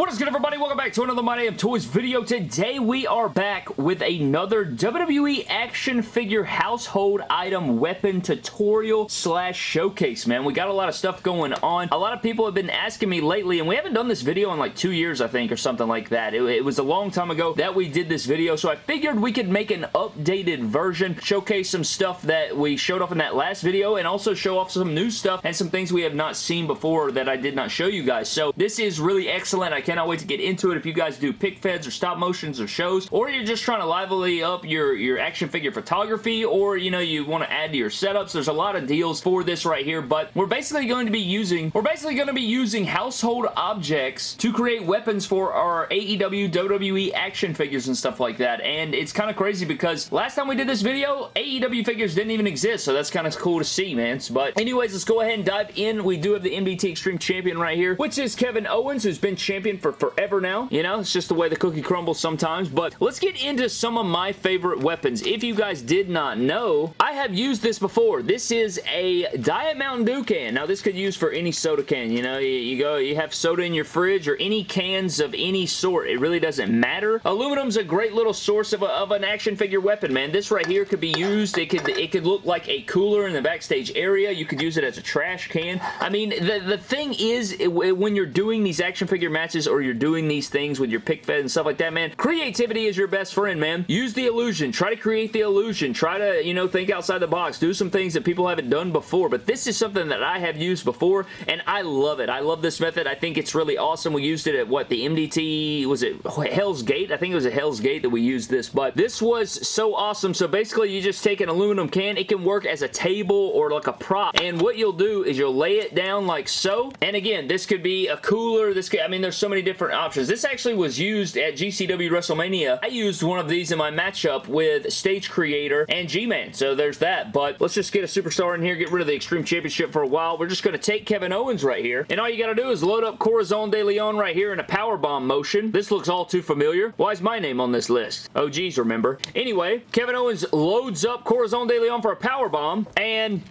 What is good everybody? Welcome back to another My Damn Toys video. Today we are back with another WWE action figure household item weapon tutorial slash showcase, man. We got a lot of stuff going on. A lot of people have been asking me lately, and we haven't done this video in like two years, I think, or something like that. It, it was a long time ago that we did this video, so I figured we could make an updated version, showcase some stuff that we showed off in that last video, and also show off some new stuff and some things we have not seen before that I did not show you guys. So this is really excellent. I cannot wait to get into it. If you guys do pic feds or stop motions or shows, or you're just trying to lively up your, your action figure photography, or, you know, you want to add to your setups, there's a lot of deals for this right here, but we're basically going to be using, we're basically going to be using household objects to create weapons for our AEW, WWE action figures and stuff like that, and it's kind of crazy because last time we did this video, AEW figures didn't even exist, so that's kind of cool to see, man. But anyways, let's go ahead and dive in. We do have the MDT Extreme Champion right here, which is Kevin Owens, who's been champion for forever now. You know, it's just the way the cookie crumbles sometimes. But let's get into some of my favorite weapons. If you guys did not know, I have used this before. This is a Diet Mountain Dew can. Now, this could use for any soda can. You know, you, you go, you have soda in your fridge or any cans of any sort. It really doesn't matter. Aluminum's a great little source of, a, of an action figure weapon, man. This right here could be used. It could, it could look like a cooler in the backstage area. You could use it as a trash can. I mean, the, the thing is, it, when you're doing these action figure matches or you're doing these things with your pic fed and stuff like that, man, creativity is your best friend, man. Use the illusion. Try to create the illusion. Try to, you know, think outside the box. Do some things that people haven't done before, but this is something that I have used before, and I love it. I love this method. I think it's really awesome. We used it at, what, the MDT, was it Hell's Gate? I think it was at Hell's Gate that we used this, but this was so awesome. So basically, you just take an aluminum can. It can work as a table or like a prop, and what you'll do is you'll lay it down like so, and again, this could be a cooler. This could, I mean, there's so many different options. This actually was used at GCW WrestleMania. I used one of these in my matchup with Stage Creator and G-Man, so there's that. But let's just get a superstar in here, get rid of the Extreme Championship for a while. We're just going to take Kevin Owens right here, and all you got to do is load up Corazon de Leon right here in a power bomb motion. This looks all too familiar. Why is my name on this list? Oh, geez, remember. Anyway, Kevin Owens loads up Corazon de Leon for a power bomb, and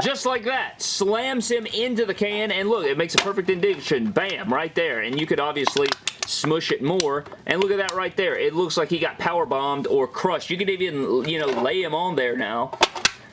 just like that. Slams him into the can, and look, it makes a perfect indication. Bam, right there. And you could obviously smush it more. And look at that right there. It looks like he got power bombed or crushed. You could even, you know, lay him on there now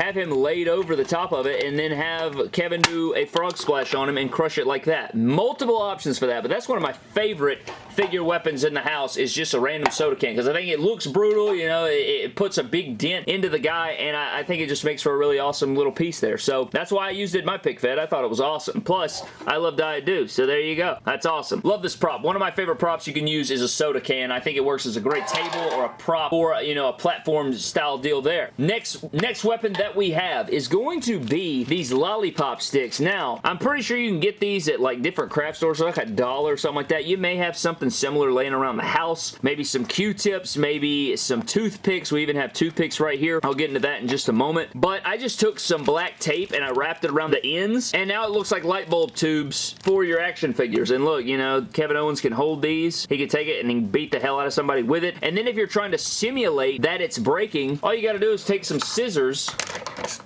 have him laid over the top of it, and then have Kevin do a frog splash on him and crush it like that. Multiple options for that, but that's one of my favorite figure weapons in the house is just a random soda can because I think it looks brutal, you know, it, it, puts a big dent into the guy and I, I, think it just makes for a really awesome little piece there. So that's why I used it in my pic fed. I thought it was awesome. Plus, I love Diet Dew, so there you go. That's awesome. Love this prop. One of my favorite props you can use is a soda can. I think it works as a great table or a prop or, you know, a platform style deal there. Next, next weapon that we have is going to be these lollipop sticks. Now, I'm pretty sure you can get these at like different craft stores, like a dollar or something like that. You may have something similar laying around the house. Maybe some Q-tips, maybe some toothpicks. We even have toothpicks right here. I'll get into that in just a moment. But I just took some black tape and I wrapped it around the ends. And now it looks like light bulb tubes for your action figures. And look, you know, Kevin Owens can hold these. He can take it and beat the hell out of somebody with it. And then if you're trying to simulate that it's breaking, all you got to do is take some scissors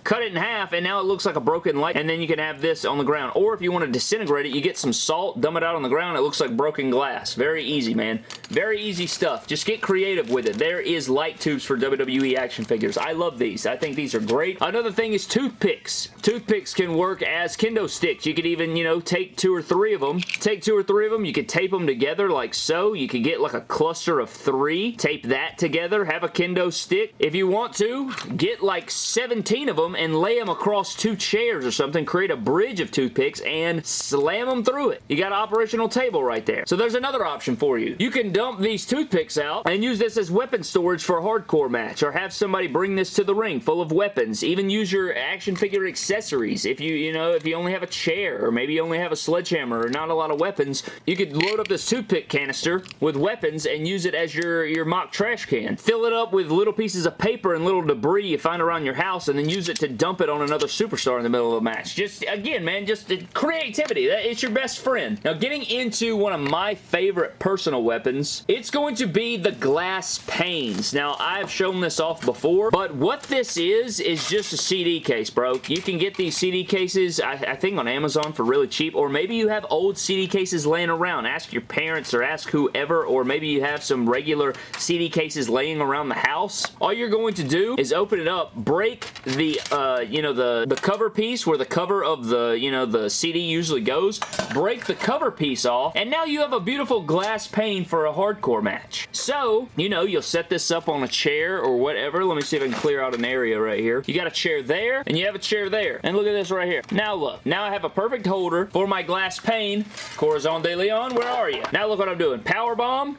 cut it in half, and now it looks like a broken light, and then you can have this on the ground. Or if you want to disintegrate it, you get some salt, dump it out on the ground, it looks like broken glass. Very easy, man. Very easy stuff. Just get creative with it. There is light tubes for WWE action figures. I love these. I think these are great. Another thing is toothpicks. Toothpicks can work as kendo sticks. You could even, you know, take two or three of them. Take two or three of them. You could tape them together like so. You could get like a cluster of three. Tape that together. Have a kendo stick. If you want to, get like 17 of them and lay them across two chairs or something. Create a bridge of toothpicks and slam them through it. You got an operational table right there. So there's another option for you. You can dump these toothpicks out and use this as weapon storage for a hardcore match or have somebody bring this to the ring full of weapons. Even use your action figure accessories. If you, you know, if you only have a chair or maybe you only have a sledgehammer or not a lot of weapons, you could load up this toothpick canister with weapons and use it as your, your mock trash can. Fill it up with little pieces of paper and little debris you find around your house and then use it to to dump it on another superstar in the middle of a match. Just, again, man, just creativity. It's your best friend. Now, getting into one of my favorite personal weapons, it's going to be the glass panes. Now, I've shown this off before, but what this is, is just a CD case, bro. You can get these CD cases, I, I think on Amazon for really cheap, or maybe you have old CD cases laying around. Ask your parents or ask whoever, or maybe you have some regular CD cases laying around the house. All you're going to do is open it up, break the, uh, you know, the, the cover piece where the cover of the, you know, the CD usually goes, break the cover piece off, and now you have a beautiful glass pane for a hardcore match. So, you know, you'll set this up on a chair or whatever. Let me see if I can clear out an area right here. You got a chair there, and you have a chair there. And look at this right here. Now look. Now I have a perfect holder for my glass pane. Corazon de Leon, where are you? Now look what I'm doing. Power bomb,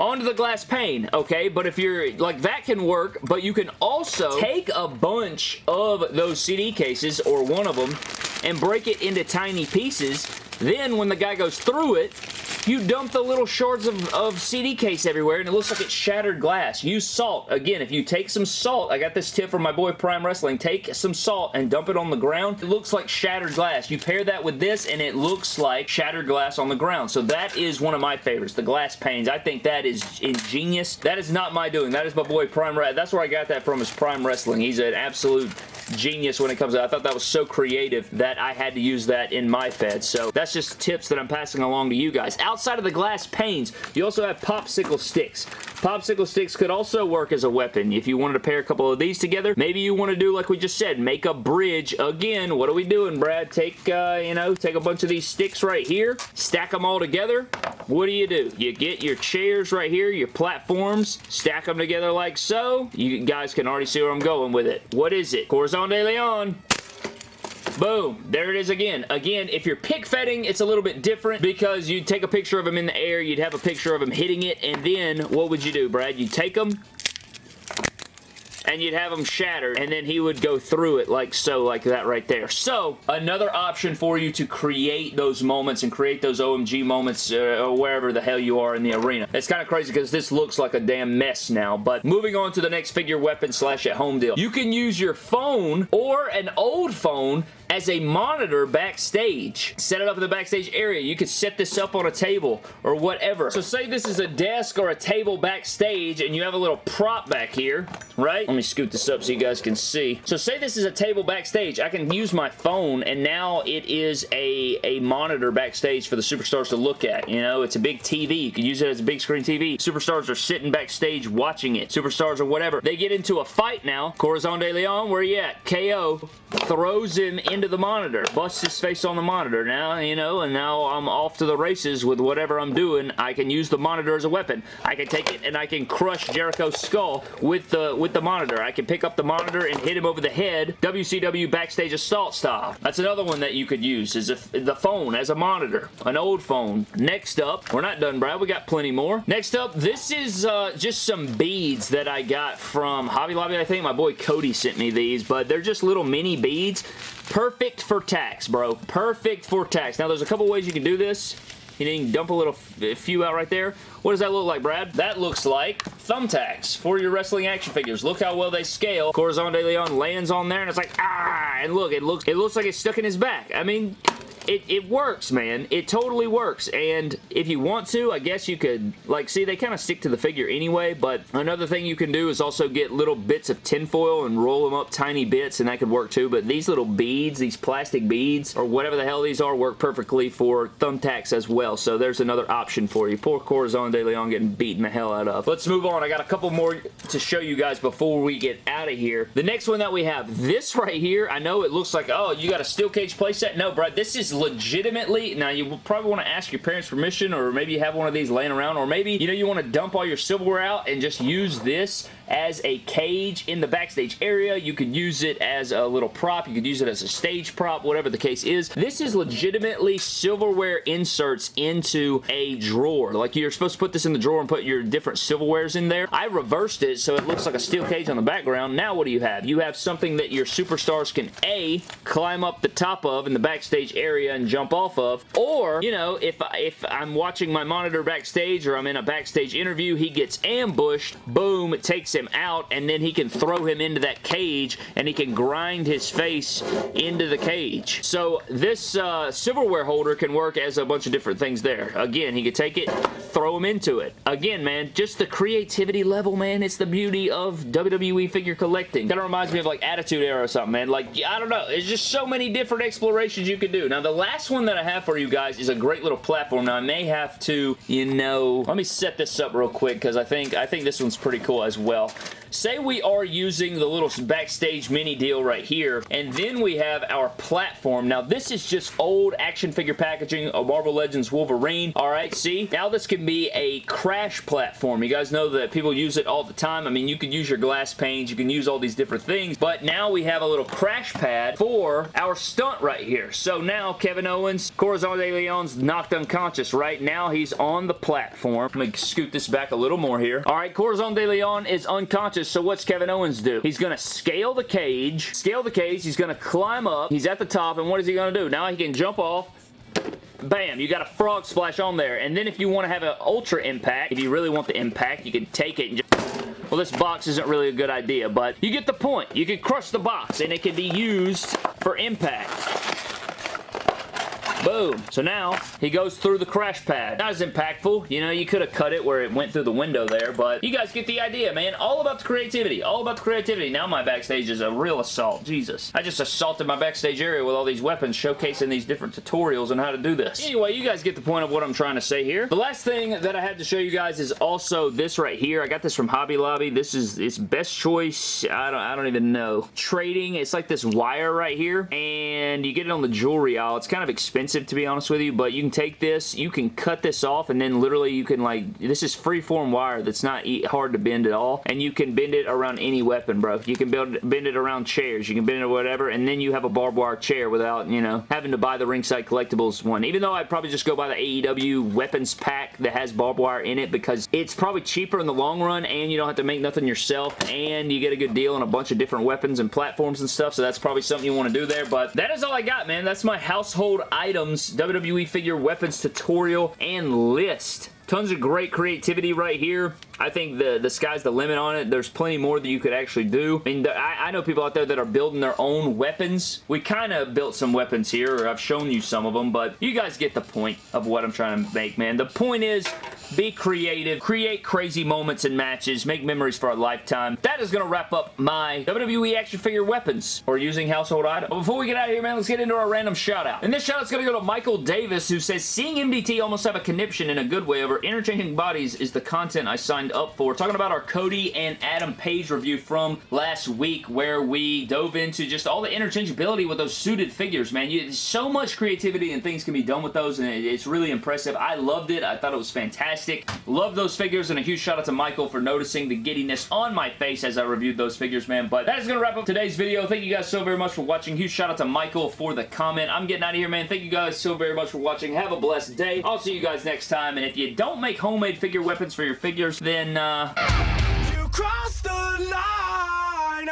onto the glass pane, okay? But if you're, like, that can work, but you can also take a bunch of those CD cases, or one of them, and break it into tiny pieces. Then, when the guy goes through it, you dump the little shards of, of CD case everywhere and it looks like it's shattered glass. Use salt. Again, if you take some salt, I got this tip from my boy Prime Wrestling, take some salt and dump it on the ground. It looks like shattered glass. You pair that with this and it looks like shattered glass on the ground. So that is one of my favorites, the glass panes. I think that is ingenious. That is not my doing. That is my boy Prime Wrestling. That's where I got that from is Prime Wrestling. He's an absolute genius when it comes to I thought that was so creative that I had to use that in my Fed. So that's just tips that I'm passing along to you guys outside of the glass panes, you also have popsicle sticks. Popsicle sticks could also work as a weapon. If you wanted to pair a couple of these together, maybe you want to do like we just said, make a bridge. Again, what are we doing, Brad? Take, uh, you know, take a bunch of these sticks right here, stack them all together. What do you do? You get your chairs right here, your platforms, stack them together like so. You guys can already see where I'm going with it. What is it? Corazon de Leon. Boom. There it is again. Again, if you're pick fetting, it's a little bit different because you'd take a picture of him in the air, you'd have a picture of him hitting it, and then what would you do, Brad? You'd take them, and you'd have them shattered and then he would go through it like so like that right there so another option for you to create those moments and create those OMG moments uh, or wherever the hell you are in the arena it's kind of crazy because this looks like a damn mess now but moving on to the next figure weapon slash at home deal you can use your phone or an old phone as a monitor backstage. Set it up in the backstage area. You could set this up on a table or whatever. So say this is a desk or a table backstage and you have a little prop back here, right? Let me scoot this up so you guys can see. So say this is a table backstage. I can use my phone and now it is a, a monitor backstage for the superstars to look at. You know, it's a big TV. You can use it as a big screen TV. Superstars are sitting backstage watching it. Superstars or whatever. They get into a fight now. Corazon de Leon, where you at? KO throws him into the monitor, busts his face on the monitor. Now, you know, and now I'm off to the races with whatever I'm doing. I can use the monitor as a weapon. I can take it and I can crush Jericho's skull with the with the monitor. I can pick up the monitor and hit him over the head, WCW backstage assault style. That's another one that you could use, is the phone as a monitor. An old phone. Next up, we're not done, Brad. We got plenty more. Next up, this is uh, just some beads that I got from Hobby Lobby, I think. My boy Cody sent me these, but they're just little mini beads. Perfect for tacks, bro. Perfect for tacks. Now, there's a couple ways you can do this. You can dump a little few out right there. What does that look like, Brad? That looks like thumbtacks for your wrestling action figures. Look how well they scale. Corazon de Leon lands on there and it's like, ah, and look, it looks, it looks like it's stuck in his back. I mean, it, it works, man. It totally works. And if you want to, I guess you could, like, see, they kind of stick to the figure anyway, but another thing you can do is also get little bits of tinfoil and roll them up tiny bits, and that could work too, but these little beads, these plastic beads, or whatever the hell these are, work perfectly for thumbtacks as well, so there's another option for you. Poor Corazon de Leon getting beaten the hell out of. Let's move on. I got a couple more to show you guys before we get out of here. The next one that we have, this right here, I know it looks like, oh, you got a steel cage playset? No, Brad, this is legitimately, now you probably want to ask your parents permission or maybe you have one of these laying around or maybe, you know, you want to dump all your silverware out and just use this as a cage in the backstage area. You could use it as a little prop. You could use it as a stage prop, whatever the case is. This is legitimately silverware inserts into a drawer. Like you're supposed to put this in the drawer and put your different silverwares in there. I reversed it so it looks like a steel cage on the background. Now what do you have? You have something that your superstars can A, climb up the top of in the backstage area and jump off of, or, you know, if, if I'm watching my monitor backstage or I'm in a backstage interview, he gets ambushed, boom, it takes him out, and then he can throw him into that cage, and he can grind his face into the cage. So this uh, silverware holder can work as a bunch of different things there. Again, he could take it, throw him into it. Again, man, just the creativity level, man. It's the beauty of WWE figure collecting. Kind of reminds me of like Attitude Era or something, man. Like, I don't know. It's just so many different explorations you could do. Now, the last one that I have for you guys is a great little platform. Now, I may have to, you know, let me set this up real quick because I think I think this one's pretty cool as well well. Say we are using the little backstage mini deal right here, and then we have our platform. Now, this is just old action figure packaging of Marvel Legends Wolverine. All right, see? Now this can be a crash platform. You guys know that people use it all the time. I mean, you can use your glass panes, you can use all these different things, but now we have a little crash pad for our stunt right here. So now Kevin Owens, Corazon de Leon's knocked unconscious, right? Now he's on the platform. Let me scoot this back a little more here. All right, Corazon de Leon is unconscious so what's Kevin Owens do? He's going to scale the cage, scale the cage, he's going to climb up, he's at the top, and what is he going to do? Now he can jump off, bam, you got a frog splash on there. And then if you want to have an ultra impact, if you really want the impact, you can take it and just... Well, this box isn't really a good idea, but you get the point. You can crush the box, and it can be used for impact. Boom. So now he goes through the crash pad. Not as impactful. You know, you could have cut it where it went through the window there, but you guys get the idea, man. All about the creativity. All about the creativity. Now my backstage is a real assault. Jesus. I just assaulted my backstage area with all these weapons showcasing these different tutorials on how to do this. Anyway, you guys get the point of what I'm trying to say here. The last thing that I had to show you guys is also this right here. I got this from Hobby Lobby. This is its best choice. I don't, I don't even know. Trading. It's like this wire right here, and you get it on the jewelry aisle. It's kind of expensive expensive to be honest with you, but you can take this, you can cut this off, and then literally you can like, this is freeform wire that's not hard to bend at all, and you can bend it around any weapon, bro. You can build, bend it around chairs, you can bend it whatever, and then you have a barbed wire chair without, you know, having to buy the Ringside Collectibles one. Even though I'd probably just go buy the AEW weapons pack that has barbed wire in it because it's probably cheaper in the long run, and you don't have to make nothing yourself, and you get a good deal on a bunch of different weapons and platforms and stuff, so that's probably something you want to do there, but that is all I got, man. That's my household item items, WWE figure weapons tutorial, and list. Tons of great creativity right here. I think the, the sky's the limit on it. There's plenty more that you could actually do. I mean, uh, I, I know people out there that are building their own weapons. We kind of built some weapons here, or I've shown you some of them, but you guys get the point of what I'm trying to make, man. The point is, be creative, create crazy moments and matches, make memories for a lifetime. That is going to wrap up my WWE action figure weapons or using household items. But before we get out of here, man, let's get into our random shout out. And this shout out's going to go to Michael Davis, who says, seeing MDT almost have a conniption in a good way over interchanging bodies is the content I signed up for. Talking about our Cody and Adam Page review from last week where we dove into just all the interchangeability with those suited figures, man. You, so much creativity and things can be done with those, and it's really impressive. I loved it. I thought it was fantastic fantastic. Love those figures, and a huge shout out to Michael for noticing the giddiness on my face as I reviewed those figures, man. But that is going to wrap up today's video. Thank you guys so very much for watching. Huge shout out to Michael for the comment. I'm getting out of here, man. Thank you guys so very much for watching. Have a blessed day. I'll see you guys next time, and if you don't make homemade figure weapons for your figures, then, uh... You crossed the line,